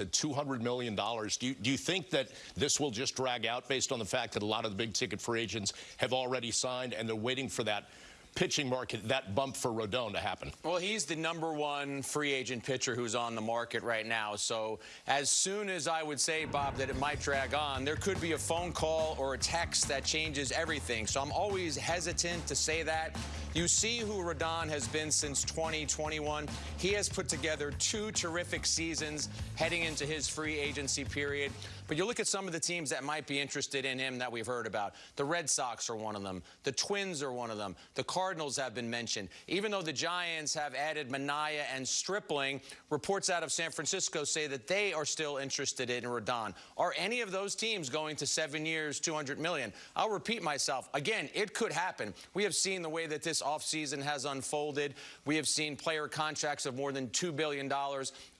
at $200 million. Do you, do you think that this will just drag out based on the fact that a lot of the big ticket free agents have already signed and they're waiting for that pitching market, that bump for Rodon to happen? Well, he's the number one free agent pitcher who's on the market right now. So as soon as I would say, Bob, that it might drag on, there could be a phone call or a text that changes everything. So I'm always hesitant to say that. You see who Rodon has been since 2021. He has put together two terrific seasons heading into his free agency period. But you look at some of the teams that might be interested in him that we've heard about. The Red Sox are one of them. The Twins are one of them. The Cardinals have been mentioned. Even though the Giants have added Manaea and Stripling, reports out of San Francisco say that they are still interested in Rodon. Are any of those teams going to seven years, 200 million? I'll repeat myself. Again, it could happen. We have seen the way that this offseason has unfolded. We have seen player contracts of more than $2 billion.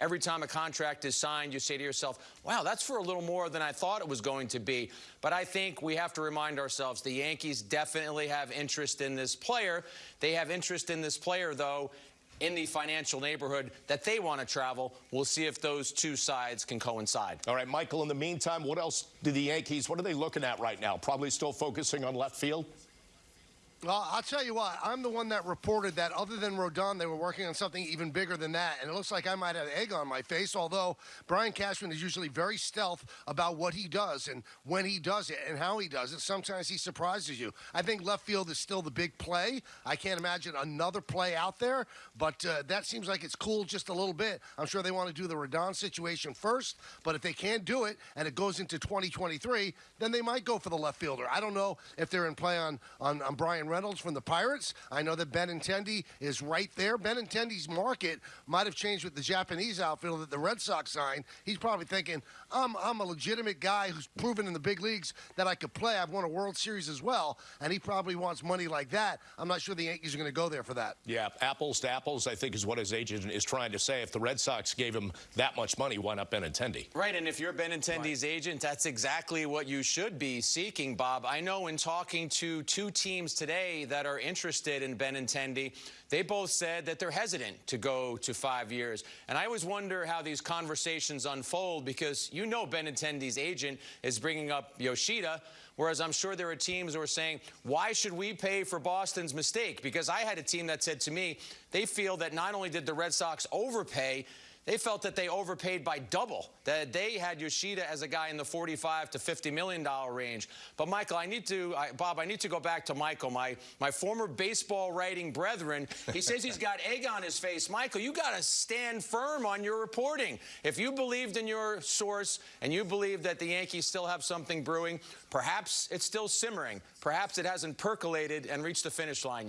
Every time a contract is signed, you say to yourself, wow, that's for a little more than I thought it was going to be. But I think we have to remind ourselves the Yankees definitely have interest in this player. They have interest in this player, though, in the financial neighborhood that they want to travel. We'll see if those two sides can coincide. All right, Michael, in the meantime, what else do the Yankees, what are they looking at right now? Probably still focusing on left field? Well, I'll tell you what, I'm the one that reported that other than Rodon, they were working on something even bigger than that. And it looks like I might have egg on my face, although Brian Cashman is usually very stealth about what he does and when he does it and how he does it. Sometimes he surprises you. I think left field is still the big play. I can't imagine another play out there, but uh, that seems like it's cool just a little bit. I'm sure they want to do the Rodon situation first, but if they can't do it and it goes into 2023, then they might go for the left fielder. I don't know if they're in play on, on, on Bryan Reynolds from the Pirates. I know that Benintendi is right there. Benintendi's market might have changed with the Japanese outfielder that the Red Sox signed. He's probably thinking, I'm, I'm a legitimate guy who's proven in the big leagues that I could play. I've won a World Series as well, and he probably wants money like that. I'm not sure the Yankees are going to go there for that. Yeah, apples to apples, I think is what his agent is trying to say. If the Red Sox gave him that much money, why not Benintendi? Right, and if you're Benintendi's right. agent, that's exactly what you should be seeking, Bob. I know in talking to two teams today that are interested in Benintendi, they both said that they're hesitant to go to five years. And I always wonder how these conversations unfold because you know Benintendi's agent is bringing up Yoshida, whereas I'm sure there are teams who are saying, why should we pay for Boston's mistake? Because I had a team that said to me, they feel that not only did the Red Sox overpay, they felt that they overpaid by double. That they had Yoshida as a guy in the 45 to 50 million dollar range. But Michael, I need to, I, Bob, I need to go back to Michael, my my former baseball writing brethren. He says he's got egg on his face. Michael, you got to stand firm on your reporting. If you believed in your source and you believe that the Yankees still have something brewing, perhaps it's still simmering. Perhaps it hasn't percolated and reached the finish line yet.